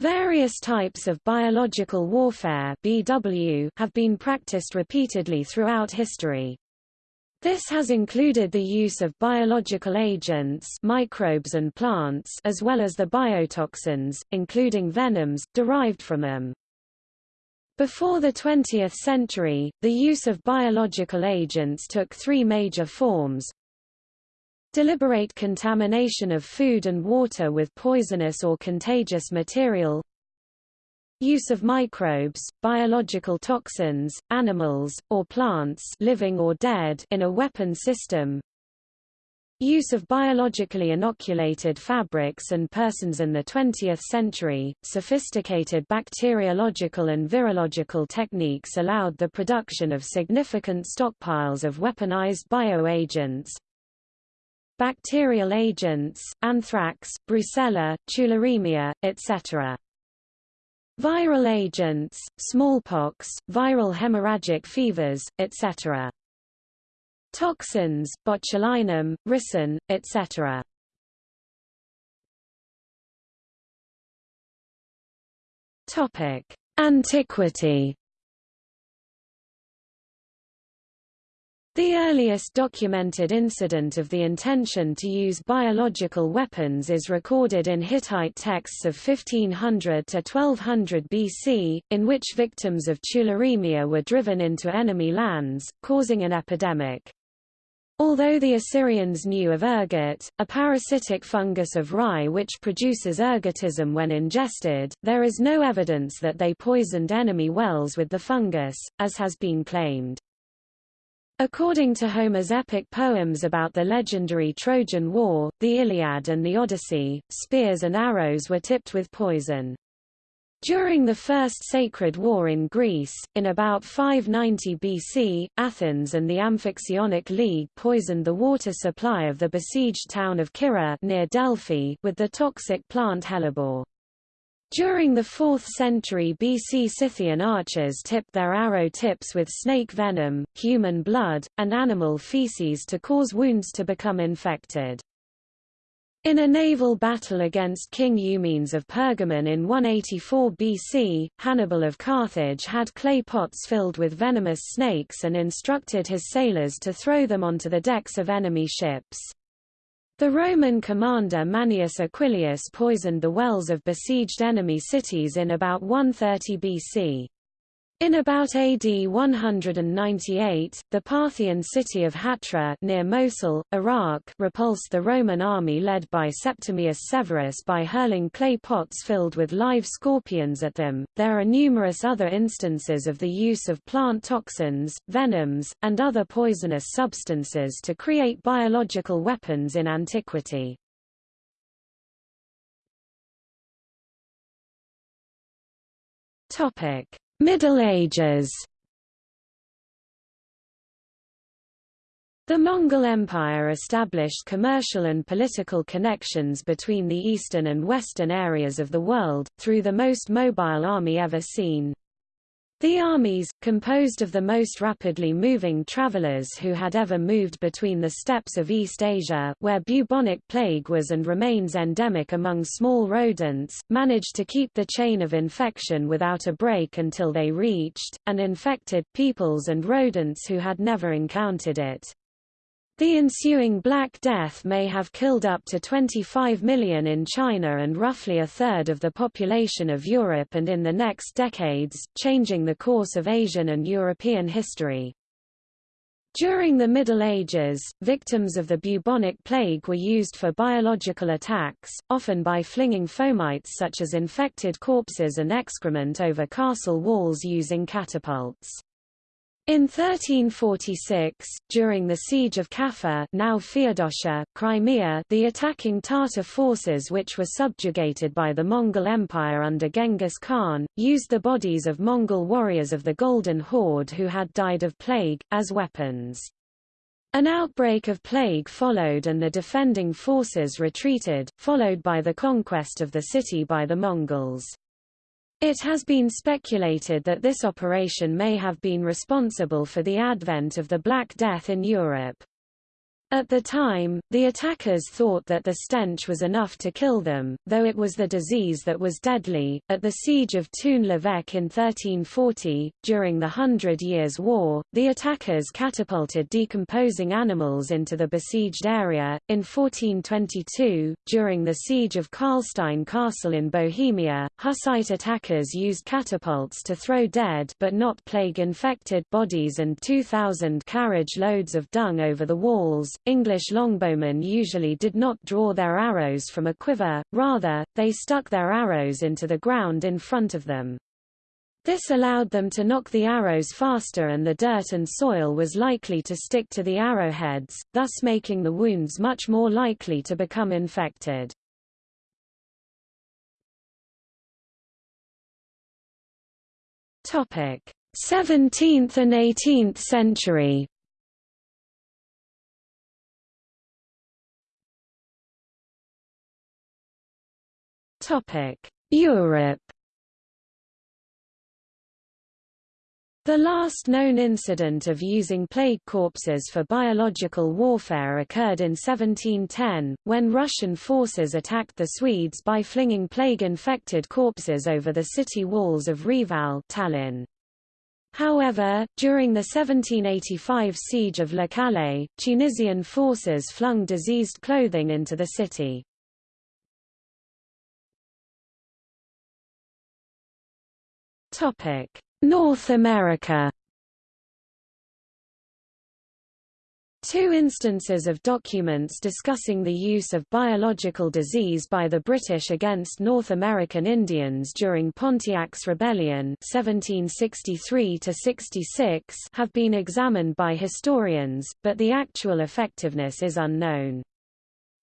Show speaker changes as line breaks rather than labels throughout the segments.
Various types of biological warfare BW have been practiced repeatedly throughout history. This has included the use of biological agents microbes and plants as well as the biotoxins, including venoms, derived from them. Before the 20th century, the use of biological agents took three major forms. Deliberate contamination of food and water with poisonous or contagious material. Use of microbes, biological toxins, animals, or plants living or dead in a weapon system. Use of biologically inoculated fabrics and persons in the 20th century, sophisticated bacteriological and virological techniques allowed the production of significant stockpiles of weaponized bioagents. Bacterial agents, anthrax, brucella, tularemia, etc. Viral agents, smallpox, viral hemorrhagic fevers, etc. Toxins, botulinum, ricin, etc. Topic: Antiquity. The earliest documented incident of the intention to use biological weapons is recorded in Hittite texts of 1500 to 1200 BC, in which victims of tularemia were driven into enemy lands, causing an epidemic. Although the Assyrians knew of ergot, a parasitic fungus of rye which produces ergotism when ingested, there is no evidence that they poisoned enemy wells with the fungus, as has been claimed. According to Homer's epic poems about the legendary Trojan War, the Iliad and the Odyssey, spears and arrows were tipped with poison. During the First Sacred War in Greece, in about 590 BC, Athens and the Amphictyonic League poisoned the water supply of the besieged town of Kira near Delphi with the toxic plant hellebore. During the 4th century BC Scythian archers tipped their arrow tips with snake venom, human blood, and animal feces to cause wounds to become infected. In a naval battle against King Eumenes of Pergamon in 184 BC, Hannibal of Carthage had clay pots filled with venomous snakes and instructed his sailors to throw them onto the decks of enemy ships. The Roman commander Manius Aquilius poisoned the wells of besieged enemy cities in about 130 BC. In about AD 198, the Parthian city of Hatra near Mosul, Iraq repulsed the Roman army led by Septimius Severus by hurling clay pots filled with live scorpions at them. There are numerous other instances of the use of plant toxins, venoms, and other poisonous substances to create biological weapons in antiquity. Topic Middle Ages The Mongol Empire established commercial and political connections between the eastern and western areas of the world, through the most mobile army ever seen. The armies, composed of the most rapidly moving travelers who had ever moved between the steppes of East Asia, where bubonic plague was and remains endemic among small rodents, managed to keep the chain of infection without a break until they reached, and infected, peoples and rodents who had never encountered it. The ensuing Black Death may have killed up to 25 million in China and roughly a third of the population of Europe and in the next decades, changing the course of Asian and European history. During the Middle Ages, victims of the bubonic plague were used for biological attacks, often by flinging fomites such as infected corpses and excrement over castle walls using catapults. In 1346, during the siege of Kaffa now Feodosia, Crimea the attacking Tatar forces which were subjugated by the Mongol Empire under Genghis Khan, used the bodies of Mongol warriors of the Golden Horde who had died of plague, as weapons. An outbreak of plague followed and the defending forces retreated, followed by the conquest of the city by the Mongols. It has been speculated that this operation may have been responsible for the advent of the Black Death in Europe. At the time, the attackers thought that the stench was enough to kill them, though it was the disease that was deadly. At the siege of Toon-l'Evêque in 1340, during the Hundred Years' War, the attackers catapulted decomposing animals into the besieged area. In 1422, during the siege of Karlstein Castle in Bohemia, Hussite attackers used catapults to throw dead but not plague-infected bodies and 2,000 carriage loads of dung over the walls English longbowmen usually did not draw their arrows from a quiver, rather, they stuck their arrows into the ground in front of them. This allowed them to knock the arrows faster and the dirt and soil was likely to stick to the arrowheads, thus making the wounds much more likely to become infected. Topic: 17th and 18th century. Europe The last known incident of using plague corpses for biological warfare occurred in 1710, when Russian forces attacked the Swedes by flinging plague-infected corpses over the city walls of Reval Tallinn. However, during the 1785 siege of Le Calais, Tunisian forces flung diseased clothing into the city. Topic: North America. Two instances of documents discussing the use of biological disease by the British against North American Indians during Pontiac's Rebellion 1763 have been examined by historians, but the actual effectiveness is unknown.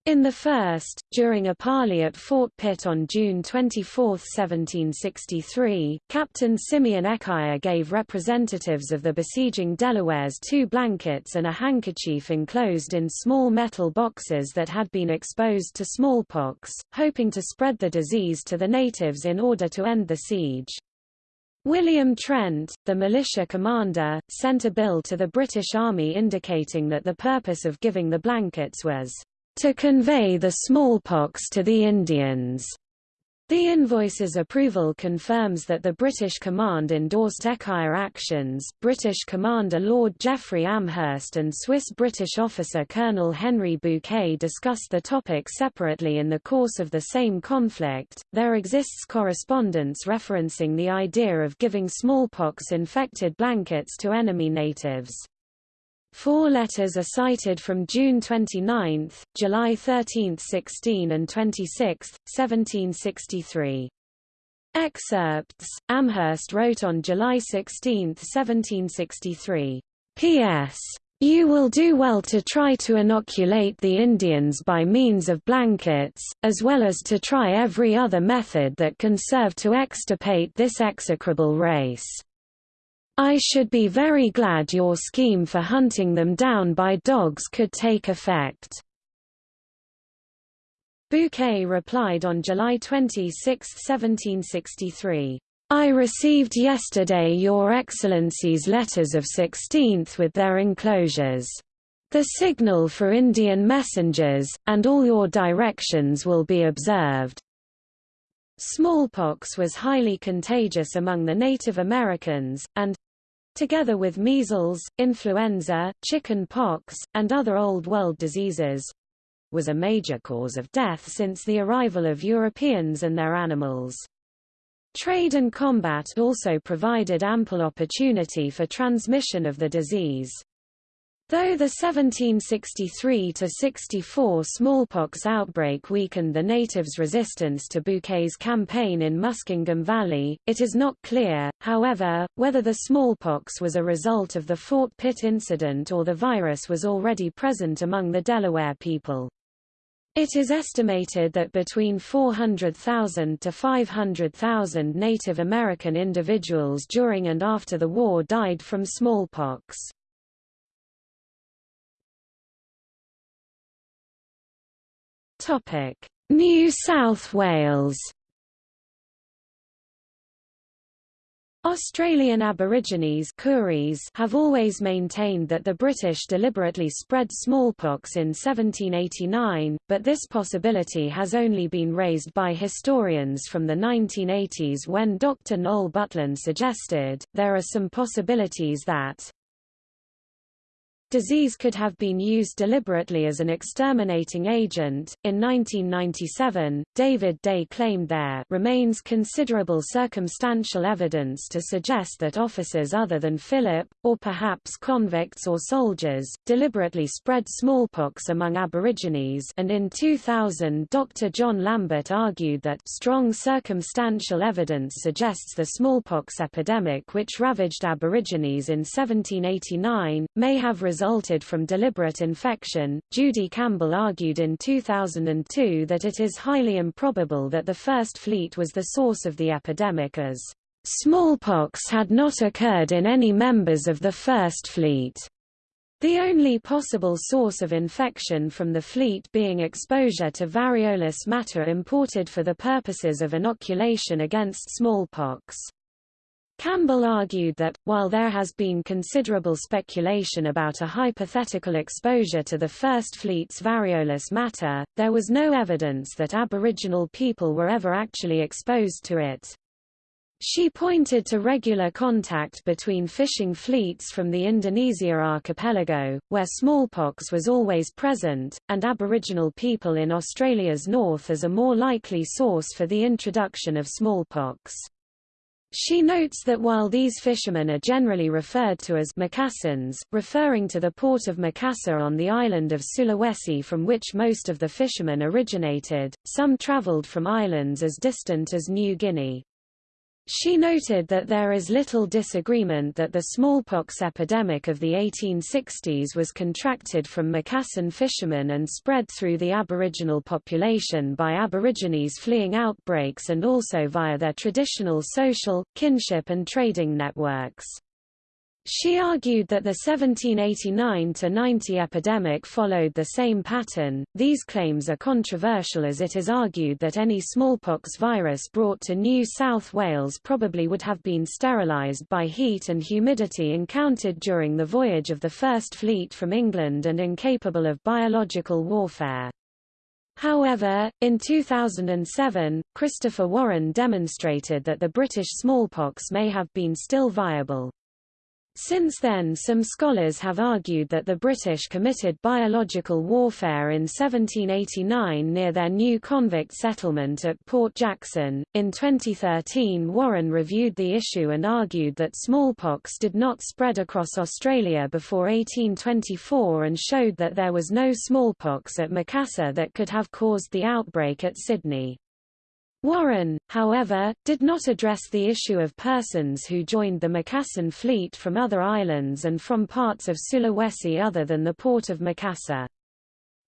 In the first, during a parley at Fort Pitt on June 24, 1763, Captain Simeon Echier gave representatives of the besieging Delawares two blankets and a handkerchief enclosed in small metal boxes that had been exposed to smallpox, hoping to spread the disease to the natives in order to end the siege. William Trent, the militia commander, sent a bill to the British Army indicating that the purpose of giving the blankets was to convey the smallpox to the Indians. The invoice's approval confirms that the British command endorsed Echier actions. British Commander Lord Geoffrey Amherst and Swiss-British officer Colonel Henry Bouquet discussed the topic separately in the course of the same conflict. There exists correspondence referencing the idea of giving smallpox-infected blankets to enemy natives. Four letters are cited from June 29, July 13, 16 and 26, 1763. Excerpts, Amherst wrote on July 16, 1763, P.S. You will do well to try to inoculate the Indians by means of blankets, as well as to try every other method that can serve to extirpate this execrable race. I should be very glad your scheme for hunting them down by dogs could take effect. Bouquet replied on July 26, 1763. I received yesterday Your Excellency's letters of 16th with their enclosures. The signal for Indian messengers, and all your directions will be observed. Smallpox was highly contagious among the Native Americans, and, together with measles, influenza, chicken pox, and other Old World diseases, was a major cause of death since the arrival of Europeans and their animals. Trade and combat also provided ample opportunity for transmission of the disease. Though the 1763–64 smallpox outbreak weakened the natives' resistance to Bouquet's campaign in Muskingum Valley, it is not clear, however, whether the smallpox was a result of the Fort Pitt incident or the virus was already present among the Delaware people. It is estimated that between 400,000 to 500,000 Native American individuals during and after the war died from smallpox. New South Wales. Australian Aborigines have always maintained that the British deliberately spread smallpox in 1789, but this possibility has only been raised by historians from the 1980s when Dr. Noel Butland suggested, there are some possibilities that Disease could have been used deliberately as an exterminating agent. In 1997, David Day claimed there remains considerable circumstantial evidence to suggest that officers other than Philip, or perhaps convicts or soldiers, deliberately spread smallpox among Aborigines and in 2000 Dr. John Lambert argued that strong circumstantial evidence suggests the smallpox epidemic which ravaged Aborigines in 1789, may have resulted resulted from deliberate infection. Judy Campbell argued in 2002 that it is highly improbable that the First Fleet was the source of the epidemic as smallpox had not occurred in any members of the First Fleet. The only possible source of infection from the fleet being exposure to variolous matter imported for the purposes of inoculation against smallpox. Campbell argued that, while there has been considerable speculation about a hypothetical exposure to the First Fleet's variolous matter, there was no evidence that Aboriginal people were ever actually exposed to it. She pointed to regular contact between fishing fleets from the Indonesia archipelago, where smallpox was always present, and Aboriginal people in Australia's north as a more likely source for the introduction of smallpox. She notes that while these fishermen are generally referred to as Macassans, referring to the port of Makassar on the island of Sulawesi from which most of the fishermen originated, some traveled from islands as distant as New Guinea. She noted that there is little disagreement that the smallpox epidemic of the 1860s was contracted from Macassan fishermen and spread through the Aboriginal population by Aborigines fleeing outbreaks and also via their traditional social, kinship and trading networks. She argued that the 1789–90 epidemic followed the same pattern. These claims are controversial as it is argued that any smallpox virus brought to New South Wales probably would have been sterilised by heat and humidity encountered during the voyage of the First Fleet from England and incapable of biological warfare. However, in 2007, Christopher Warren demonstrated that the British smallpox may have been still viable. Since then some scholars have argued that the British committed biological warfare in 1789 near their new convict settlement at Port Jackson. In 2013 Warren reviewed the issue and argued that smallpox did not spread across Australia before 1824 and showed that there was no smallpox at Macassar that could have caused the outbreak at Sydney. Warren, however, did not address the issue of persons who joined the Macassan fleet from other islands and from parts of Sulawesi other than the port of Makassar.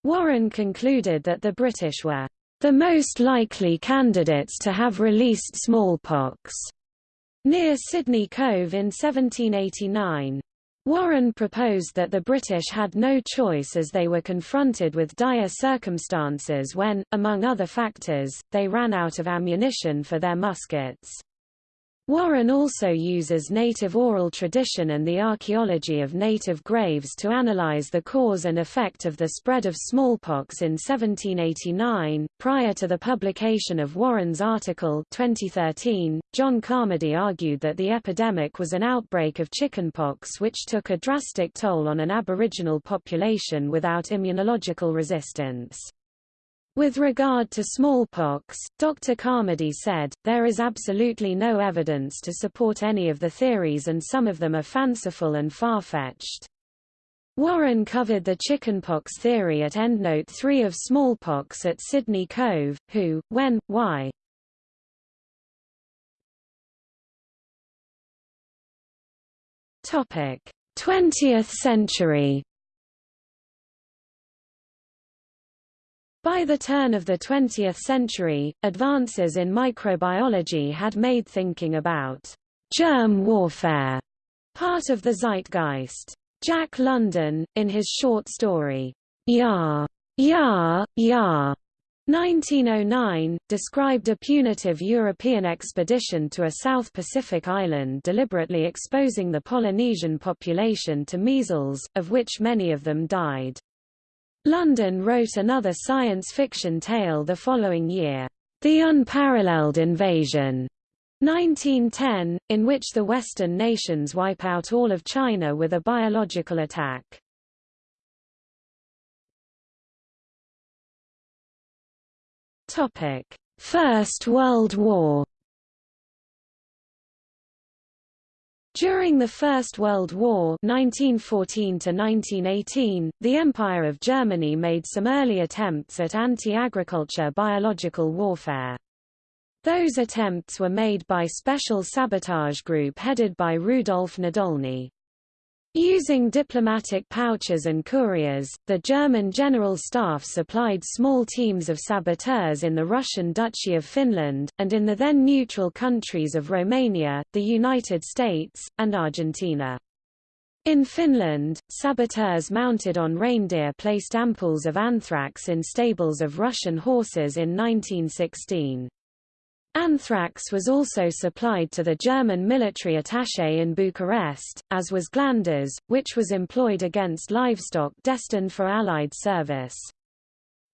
Warren concluded that the British were the most likely candidates to have released smallpox near Sydney Cove in 1789. Warren proposed that the British had no choice as they were confronted with dire circumstances when, among other factors, they ran out of ammunition for their muskets. Warren also uses native oral tradition and the archaeology of native graves to analyze the cause and effect of the spread of smallpox in 1789. Prior to the publication of Warren's article 2013, John Carmody argued that the epidemic was an outbreak of chickenpox which took a drastic toll on an aboriginal population without immunological resistance. With regard to smallpox, Dr. Carmody said, there is absolutely no evidence to support any of the theories and some of them are fanciful and far-fetched. Warren covered the chickenpox theory at endnote 3 of smallpox at Sydney Cove, who, when, why. Topic: 20th century By the turn of the 20th century, advances in microbiology had made thinking about germ warfare part of the zeitgeist. Jack London, in his short story, Ya, Ya, Ya, 1909, described a punitive European expedition to a South Pacific island deliberately exposing the Polynesian population to measles, of which many of them died. London wrote another science fiction tale the following year, The Unparalleled Invasion, 1910, in which the Western nations wipe out all of China with a biological attack. Topic: First World War. During the First World War 1914 1918, the Empire of Germany made some early attempts at anti-agriculture biological warfare. Those attempts were made by Special Sabotage Group headed by Rudolf Nadolny. Using diplomatic pouches and couriers, the German General Staff supplied small teams of saboteurs in the Russian Duchy of Finland, and in the then neutral countries of Romania, the United States, and Argentina. In Finland, saboteurs mounted on reindeer placed ampoules of anthrax in stables of Russian horses in 1916. Anthrax was also supplied to the German military attaché in Bucharest, as was glanders, which was employed against livestock destined for Allied service.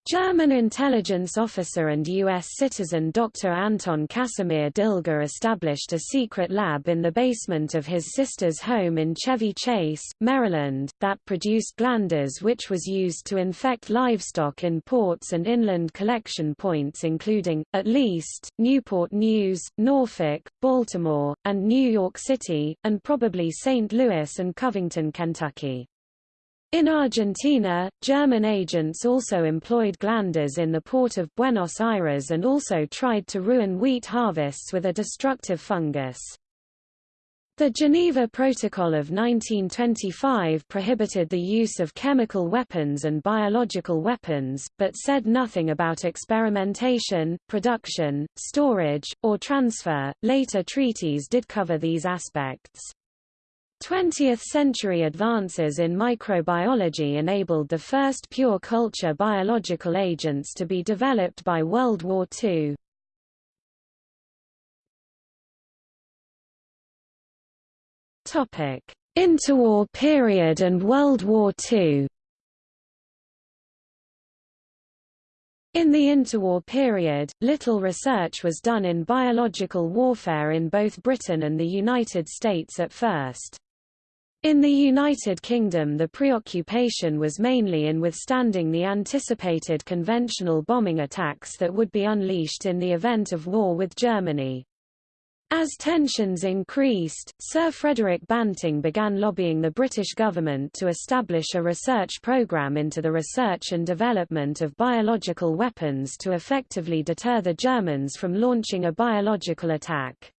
German intelligence officer and U.S. citizen Dr. Anton Casimir Dilger established a secret lab in the basement of his sister's home in Chevy Chase, Maryland, that produced glanders which was used to infect livestock in ports and inland collection points including, at least, Newport News, Norfolk, Baltimore, and New York City, and probably St. Louis and Covington, Kentucky. In Argentina, German agents also employed glanders in the port of Buenos Aires and also tried to ruin wheat harvests with a destructive fungus. The Geneva Protocol of 1925 prohibited the use of chemical weapons and biological weapons, but said nothing about experimentation, production, storage, or transfer. Later treaties did cover these aspects. 20th-century advances in microbiology enabled the first pure culture biological agents to be developed by World War II. Interwar period and World War II In the interwar period, little research was done in biological warfare in both Britain and the United States at first. In the United Kingdom the preoccupation was mainly in withstanding the anticipated conventional bombing attacks that would be unleashed in the event of war with Germany. As tensions increased, Sir Frederick Banting began lobbying the British government to establish a research programme into the research and development of biological weapons to effectively deter the Germans from launching a biological attack.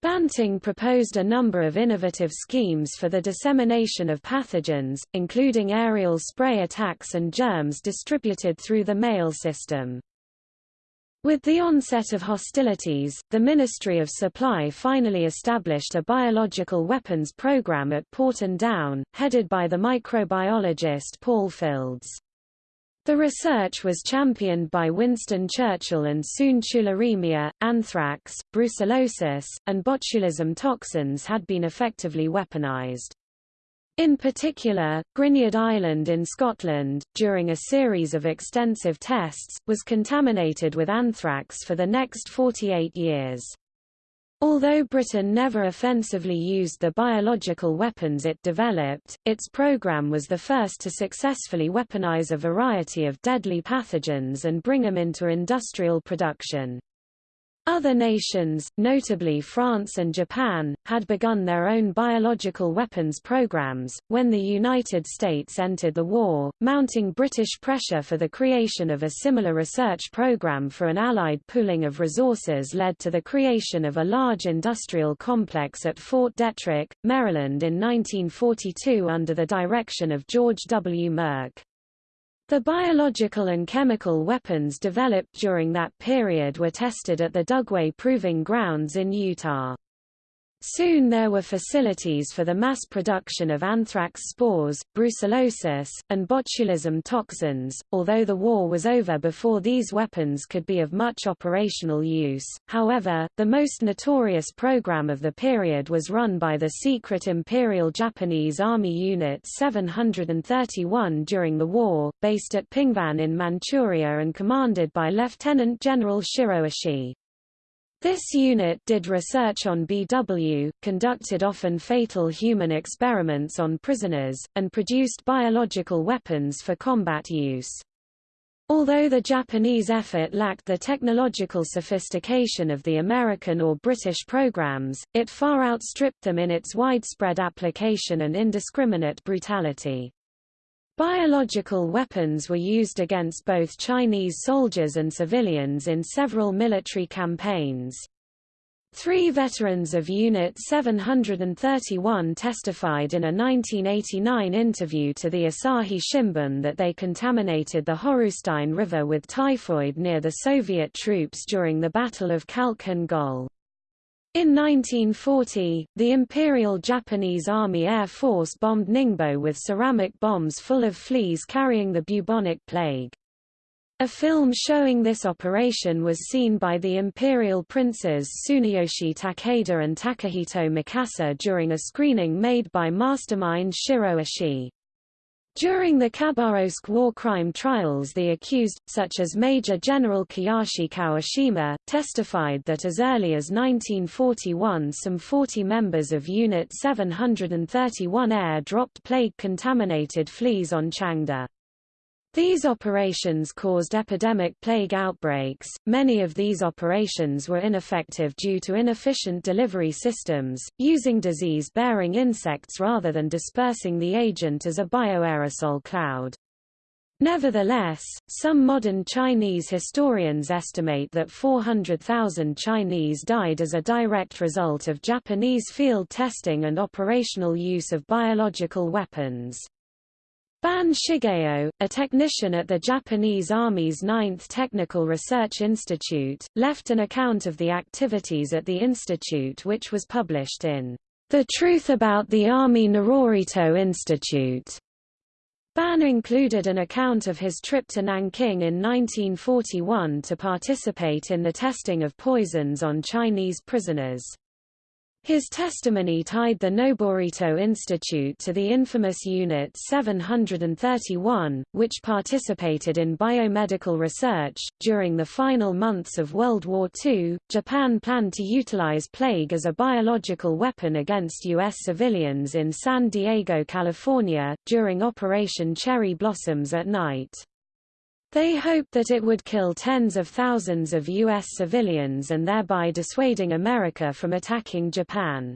Banting proposed a number of innovative schemes for the dissemination of pathogens, including aerial spray attacks and germs distributed through the mail system. With the onset of hostilities, the Ministry of Supply finally established a biological weapons program at Porton Down, headed by the microbiologist Paul Fields. The research was championed by Winston Churchill and soon tularemia, anthrax, brucellosis, and botulism toxins had been effectively weaponized. In particular, Grignard Island in Scotland, during a series of extensive tests, was contaminated with anthrax for the next 48 years. Although Britain never offensively used the biological weapons it developed, its program was the first to successfully weaponize a variety of deadly pathogens and bring them into industrial production. Other nations, notably France and Japan, had begun their own biological weapons programs. When the United States entered the war, mounting British pressure for the creation of a similar research program for an Allied pooling of resources led to the creation of a large industrial complex at Fort Detrick, Maryland in 1942 under the direction of George W. Merck. The biological and chemical weapons developed during that period were tested at the Dugway Proving Grounds in Utah. Soon there were facilities for the mass production of anthrax spores, brucellosis, and botulism toxins. Although the war was over before these weapons could be of much operational use, however, the most notorious program of the period was run by the secret Imperial Japanese Army Unit 731 during the war, based at Pingvan in Manchuria and commanded by Lieutenant General Shiro Ishii. This unit did research on BW, conducted often fatal human experiments on prisoners, and produced biological weapons for combat use. Although the Japanese effort lacked the technological sophistication of the American or British programs, it far outstripped them in its widespread application and indiscriminate brutality. Biological weapons were used against both Chinese soldiers and civilians in several military campaigns. Three veterans of Unit 731 testified in a 1989 interview to the Asahi Shimbun that they contaminated the Horustein River with typhoid near the Soviet troops during the Battle of Khalkhin Gol. In 1940, the Imperial Japanese Army Air Force bombed Ningbo with ceramic bombs full of fleas carrying the bubonic plague. A film showing this operation was seen by the imperial princes Tsuneyoshi Takeda and Takahito Mikasa during a screening made by mastermind Shiro Ishii. During the Khabarovsk war crime trials the accused, such as Major General Kiyoshi Kawashima, testified that as early as 1941 some 40 members of Unit 731 air dropped plague-contaminated fleas on Changde. These operations caused epidemic plague outbreaks. Many of these operations were ineffective due to inefficient delivery systems, using disease-bearing insects rather than dispersing the agent as a bioaerosol cloud. Nevertheless, some modern Chinese historians estimate that 400,000 Chinese died as a direct result of Japanese field testing and operational use of biological weapons. Ban Shigeo, a technician at the Japanese Army's 9th Technical Research Institute, left an account of the activities at the institute which was published in The Truth About the Army Narorito Institute. Ban included an account of his trip to Nanking in 1941 to participate in the testing of poisons on Chinese prisoners. His testimony tied the Noborito Institute to the infamous Unit 731, which participated in biomedical research. During the final months of World War II, Japan planned to utilize plague as a biological weapon against U.S. civilians in San Diego, California, during Operation Cherry Blossoms at Night. They hoped that it would kill tens of thousands of U.S. civilians and thereby dissuading America from attacking Japan.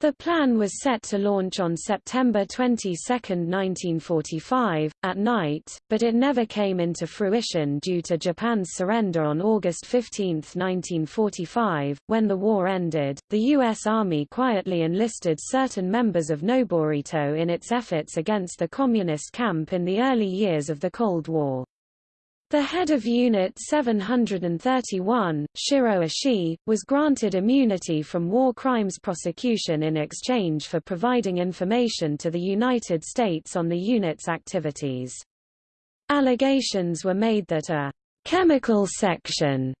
The plan was set to launch on September 22, 1945, at night, but it never came into fruition due to Japan's surrender on August 15, 1945. When the war ended, the U.S. Army quietly enlisted certain members of Noborito in its efforts against the Communist camp in the early years of the Cold War. The head of Unit 731, Shiro Ishii, was granted immunity from war crimes prosecution in exchange for providing information to the United States on the unit's activities. Allegations were made that a chemical section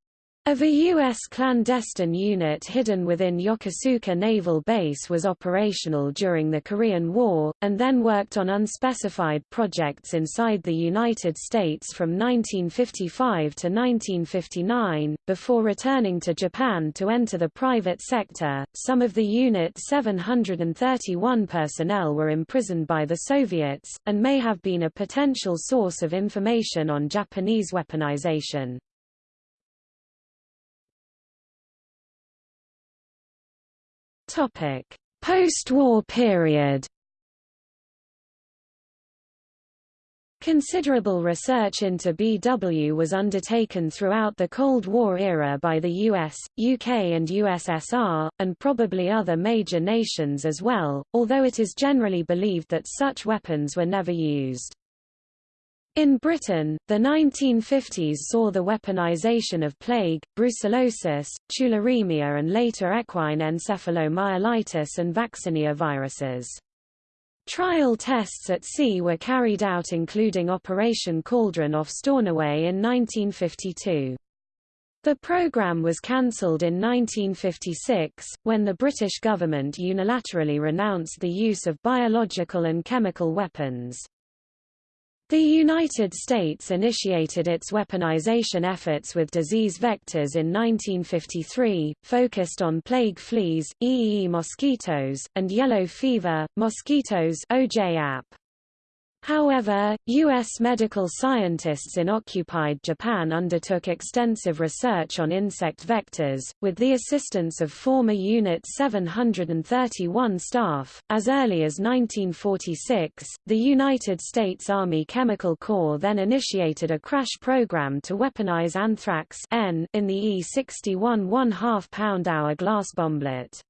of a U.S. clandestine unit hidden within Yokosuka Naval Base was operational during the Korean War, and then worked on unspecified projects inside the United States from 1955 to 1959, before returning to Japan to enter the private sector. Some of the Unit 731 personnel were imprisoned by the Soviets, and may have been a potential source of information on Japanese weaponization. Post-war period. Considerable research into BW was undertaken throughout the Cold War era by the US, UK and USSR, and probably other major nations as well, although it is generally believed that such weapons were never used. In Britain, the 1950s saw the weaponization of plague, brucellosis, tularemia and later equine encephalomyelitis and vaccinia viruses. Trial tests at sea were carried out including Operation Cauldron off Stornoway in 1952. The program was cancelled in 1956, when the British government unilaterally renounced the use of biological and chemical weapons. The United States initiated its weaponization efforts with disease vectors in 1953, focused on plague fleas, EEE mosquitoes, and yellow fever, mosquitoes OJ However, U.S. medical scientists in occupied Japan undertook extensive research on insect vectors, with the assistance of former Unit 731 staff. As early as 1946, the United States Army Chemical Corps then initiated a crash program to weaponize anthrax N in the E-61 1/2 pound-hour glass bomblet.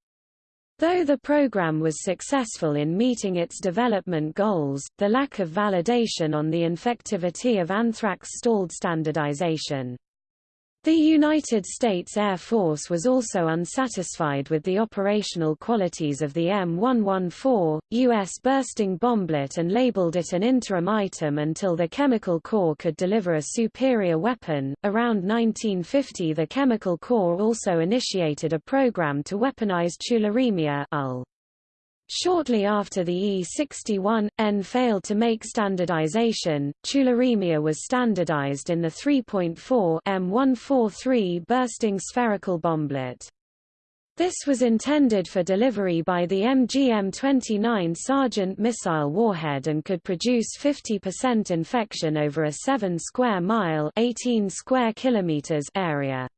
Though the program was successful in meeting its development goals, the lack of validation on the infectivity of anthrax stalled standardization. The United States Air Force was also unsatisfied with the operational qualities of the M114, U.S. bursting bomblet and labeled it an interim item until the Chemical Corps could deliver a superior weapon. Around 1950 the Chemical Corps also initiated a program to weaponize tularemia UL. Shortly after the E61N failed to make standardization, tularemia was standardized in the 3.4 M143 bursting spherical bomblet. This was intended for delivery by the MGM-29 Sargent missile warhead and could produce 50% infection over a 7 square mile 18 square kilometers area.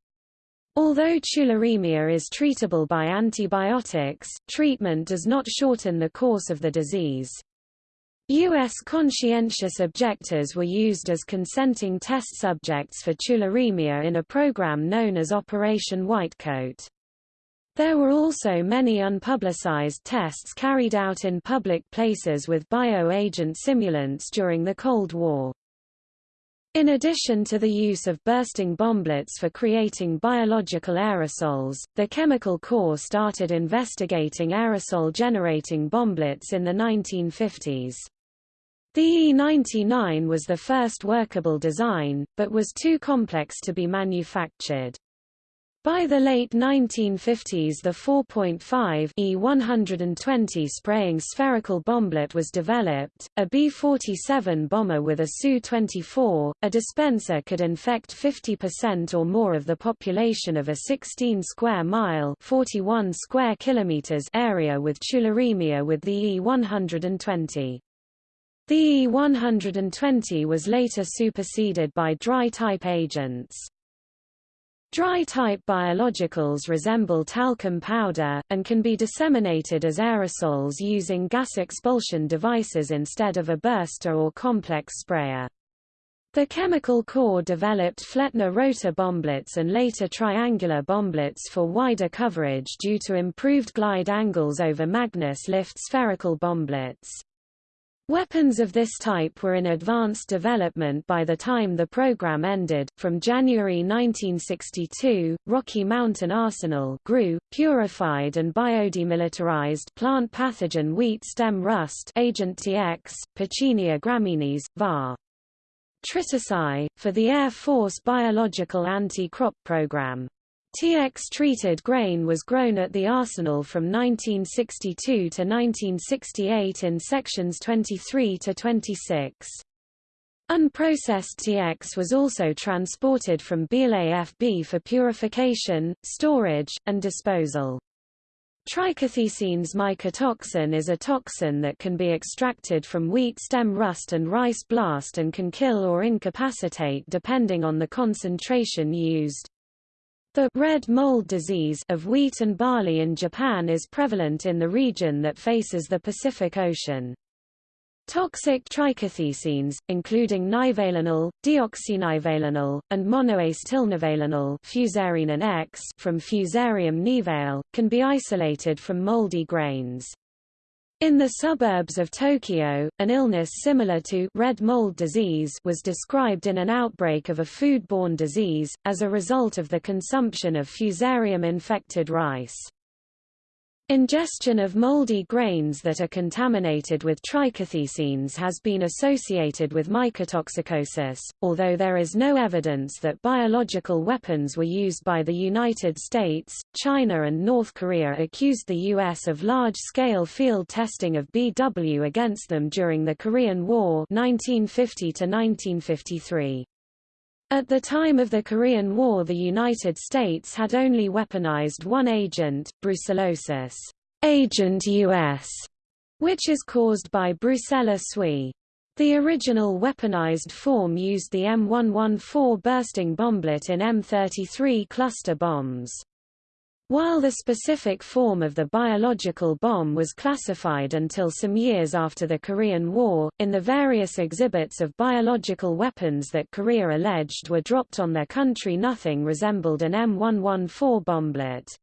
Although tularemia is treatable by antibiotics, treatment does not shorten the course of the disease. U.S. conscientious objectors were used as consenting test subjects for tularemia in a program known as Operation Whitecoat. There were also many unpublicized tests carried out in public places with bioagent simulants during the Cold War. In addition to the use of bursting bomblets for creating biological aerosols, the Chemical Corps started investigating aerosol-generating bomblets in the 1950s. The E99 was the first workable design, but was too complex to be manufactured. By the late 1950s the 4.5 E120 spraying spherical bomblet was developed, a B-47 bomber with a Su-24, a dispenser could infect 50% or more of the population of a 16 square mile 41 square kilometers area with tularemia with the E120. The E120 was later superseded by dry-type agents. Dry-type biologicals resemble talcum powder, and can be disseminated as aerosols using gas expulsion devices instead of a burster or complex sprayer. The Chemical Corps developed Flettner rotor bomblets and later triangular bomblets for wider coverage due to improved glide angles over Magnus lift spherical bomblets. Weapons of this type were in advanced development by the time the program ended. From January 1962, Rocky Mountain Arsenal grew, purified and biodemilitarized plant pathogen wheat stem rust agent TX, Piccinia graminis, var. Triticide, for the Air Force Biological Anti-Crop Program. TX-treated grain was grown at the arsenal from 1962 to 1968 in sections 23 to 26. Unprocessed TX was also transported from BLAFB for purification, storage, and disposal. Trichothecenes mycotoxin is a toxin that can be extracted from wheat stem rust and rice blast and can kill or incapacitate depending on the concentration used. The red mold disease of wheat and barley in Japan is prevalent in the region that faces the Pacific Ocean. Toxic trichothecenes, including nivalenol, deoxynivalenol, and monoace tilnivalenol Fusarinin X from Fusarium nivale, can be isolated from moldy grains. In the suburbs of Tokyo, an illness similar to red mold disease was described in an outbreak of a foodborne disease, as a result of the consumption of fusarium-infected rice. Ingestion of moldy grains that are contaminated with trichothecenes has been associated with mycotoxicosis, although there is no evidence that biological weapons were used by the United States. China and North Korea accused the U.S. of large-scale field testing of BW against them during the Korean War 1950 1953. At the time of the Korean War the United States had only weaponized one agent, brucellosis agent US, which is caused by Brucella sui. The original weaponized form used the M114 bursting bomblet in M33 cluster bombs. While the specific form of the biological bomb was classified until some years after the Korean War, in the various exhibits of biological weapons that Korea alleged were dropped on their country nothing resembled an M114 bomblet.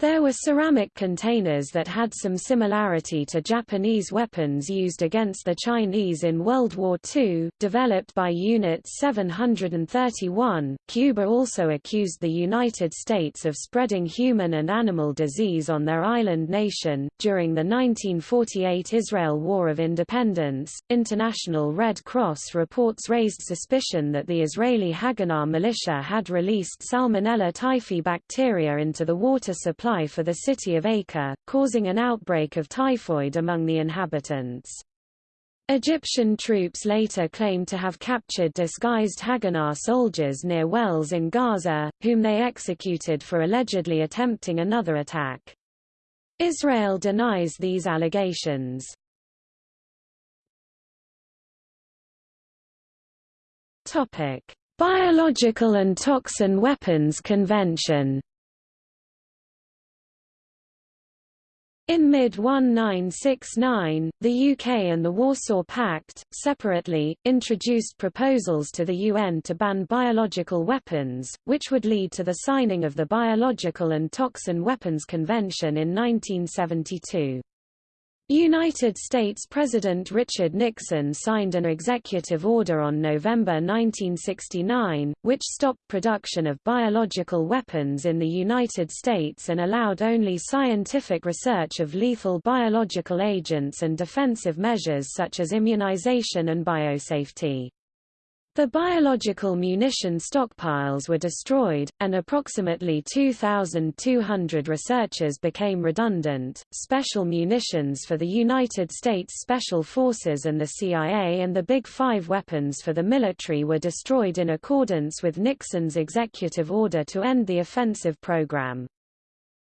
There were ceramic containers that had some similarity to Japanese weapons used against the Chinese in World War II, developed by Unit 731. Cuba also accused the United States of spreading human and animal disease on their island nation. During the 1948 Israel War of Independence, International Red Cross reports raised suspicion that the Israeli Haganah militia had released Salmonella typhi bacteria into the water supply for the city of Acre, causing an outbreak of typhoid among the inhabitants. Egyptian troops later claimed to have captured disguised Haganah soldiers near wells in Gaza, whom they executed for allegedly attempting another attack. Israel denies these allegations. Topic: Biological and Toxin Weapons Convention In mid-1969, the UK and the Warsaw Pact, separately, introduced proposals to the UN to ban biological weapons, which would lead to the signing of the Biological and Toxin Weapons Convention in 1972. United States President Richard Nixon signed an executive order on November 1969, which stopped production of biological weapons in the United States and allowed only scientific research of lethal biological agents and defensive measures such as immunization and biosafety. The biological munition stockpiles were destroyed, and approximately 2,200 researchers became redundant. Special munitions for the United States Special Forces and the CIA and the Big Five weapons for the military were destroyed in accordance with Nixon's executive order to end the offensive program.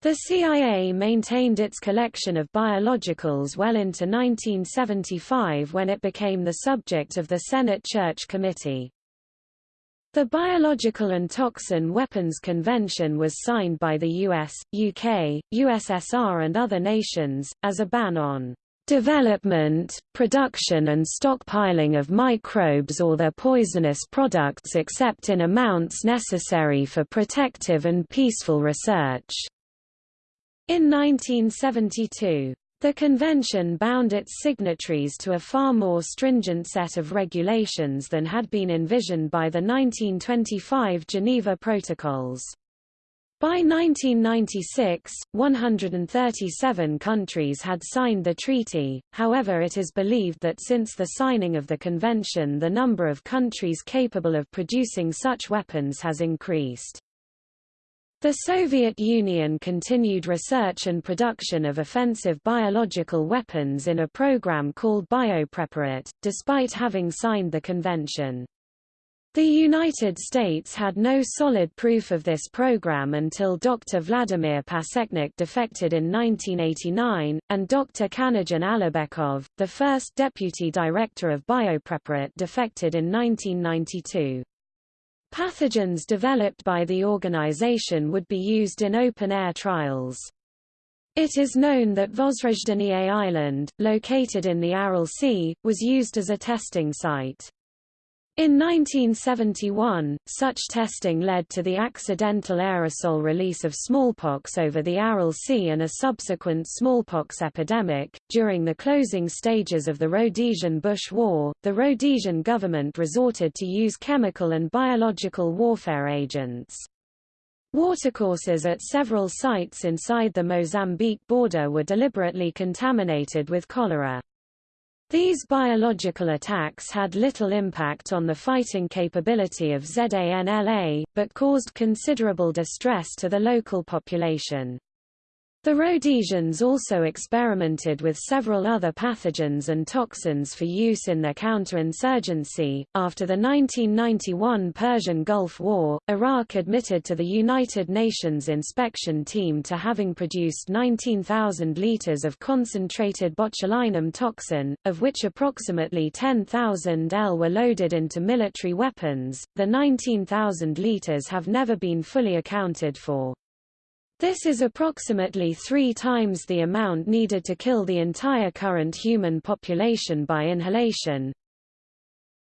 The CIA maintained its collection of biologicals well into 1975 when it became the subject of the Senate Church Committee. The Biological and Toxin Weapons Convention was signed by the US, UK, USSR and other nations, as a ban on development, production and stockpiling of microbes or their poisonous products except in amounts necessary for protective and peaceful research. In 1972, the convention bound its signatories to a far more stringent set of regulations than had been envisioned by the 1925 Geneva Protocols. By 1996, 137 countries had signed the treaty, however it is believed that since the signing of the convention the number of countries capable of producing such weapons has increased. The Soviet Union continued research and production of offensive biological weapons in a program called Biopreparat, despite having signed the convention. The United States had no solid proof of this program until Dr. Vladimir Pasechnik defected in 1989, and Dr. Kanatjan Alibekov, the first deputy director of Biopreparat defected in 1992. Pathogens developed by the organization would be used in open-air trials. It is known that Vozrozhdeniye Island, located in the Aral Sea, was used as a testing site. In 1971, such testing led to the accidental aerosol release of smallpox over the Aral Sea and a subsequent smallpox epidemic. During the closing stages of the Rhodesian Bush War, the Rhodesian government resorted to use chemical and biological warfare agents. Watercourses at several sites inside the Mozambique border were deliberately contaminated with cholera. These biological attacks had little impact on the fighting capability of ZANLA, but caused considerable distress to the local population. The Rhodesians also experimented with several other pathogens and toxins for use in their counterinsurgency. After the 1991 Persian Gulf War, Iraq admitted to the United Nations inspection team to having produced 19,000 liters of concentrated botulinum toxin, of which approximately 10,000 L were loaded into military weapons. The 19,000 liters have never been fully accounted for. This is approximately three times the amount needed to kill the entire current human population by inhalation,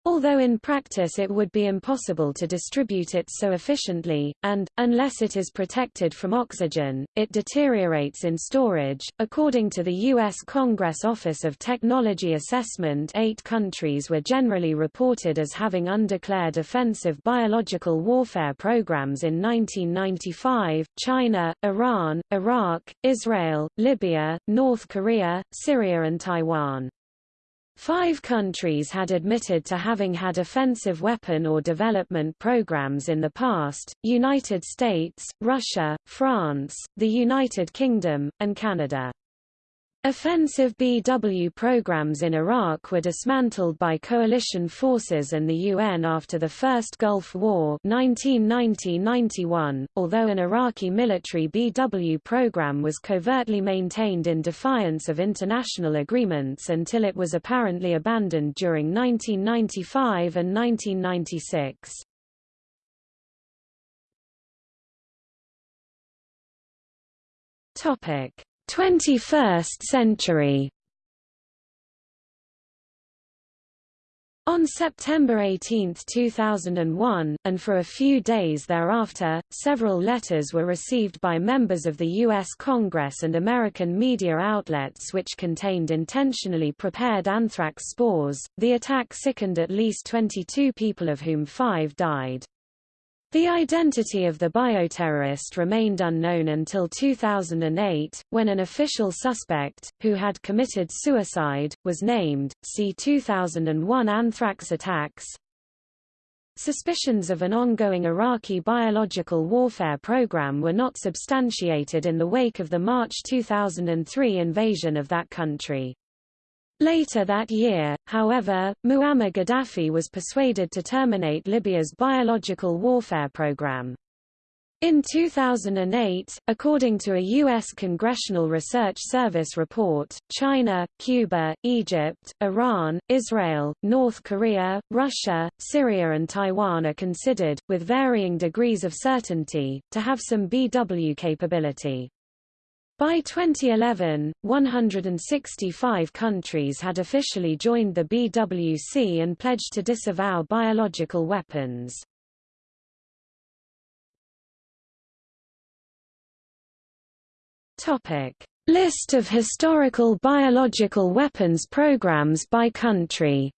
Although in practice it would be impossible to distribute it so efficiently, and, unless it is protected from oxygen, it deteriorates in storage. According to the U.S. Congress Office of Technology Assessment, eight countries were generally reported as having undeclared offensive biological warfare programs in 1995 China, Iran, Iraq, Israel, Libya, North Korea, Syria, and Taiwan. Five countries had admitted to having had offensive weapon or development programs in the past, United States, Russia, France, the United Kingdom, and Canada. Offensive BW programs in Iraq were dismantled by coalition forces and the UN after the First Gulf War 1990-91, although an Iraqi military BW program was covertly maintained in defiance of international agreements until it was apparently abandoned during 1995 and 1996. Topic 21st century On September 18, 2001, and for a few days thereafter, several letters were received by members of the U.S. Congress and American media outlets which contained intentionally prepared anthrax spores. The attack sickened at least 22 people of whom five died. The identity of the bioterrorist remained unknown until 2008, when an official suspect, who had committed suicide, was named. See 2001 anthrax attacks. Suspicions of an ongoing Iraqi biological warfare program were not substantiated in the wake of the March 2003 invasion of that country. Later that year, however, Muammar Gaddafi was persuaded to terminate Libya's biological warfare program. In 2008, according to a U.S. Congressional Research Service report, China, Cuba, Egypt, Iran, Israel, North Korea, Russia, Syria and Taiwan are considered, with varying degrees of certainty, to have some BW capability. By 2011, 165 countries had officially joined the BWC and pledged to disavow biological weapons. List of historical biological weapons programs by country.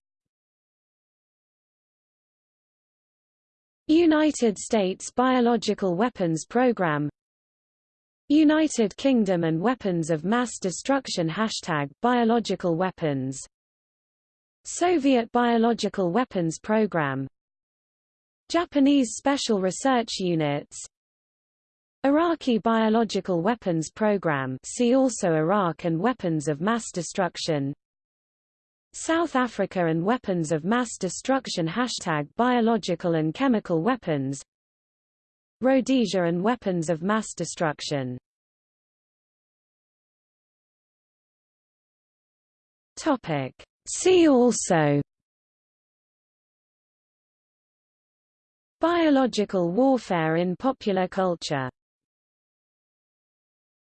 United States Biological Weapons Program United Kingdom and weapons of mass destruction. Hashtag biological weapons. Soviet biological weapons program. Japanese special research units. Iraqi biological weapons program. See also Iraq and weapons of mass destruction. South Africa and weapons of mass destruction. Hashtag biological and chemical weapons Rhodesia and weapons of mass destruction. Topic. See also Biological warfare in popular culture